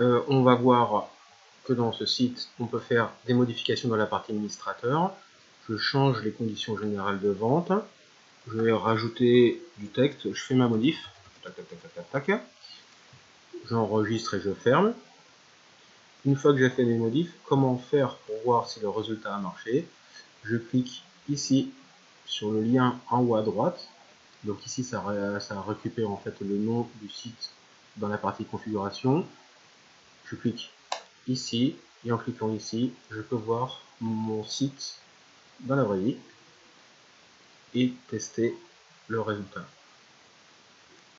euh, on va voir que dans ce site, on peut faire des modifications dans la partie administrateur. Je change les conditions générales de vente. Je vais rajouter du texte. Je fais ma modif. J'enregistre et je ferme. Une fois que j'ai fait mes modifs, comment faire pour voir si le résultat a marché? Je clique ici sur le lien en haut à droite. Donc ici, ça, ça récupère en fait le nom du site dans la partie configuration. Je clique ici, et en cliquant ici, je peux voir mon site dans la vraie vie et tester le résultat.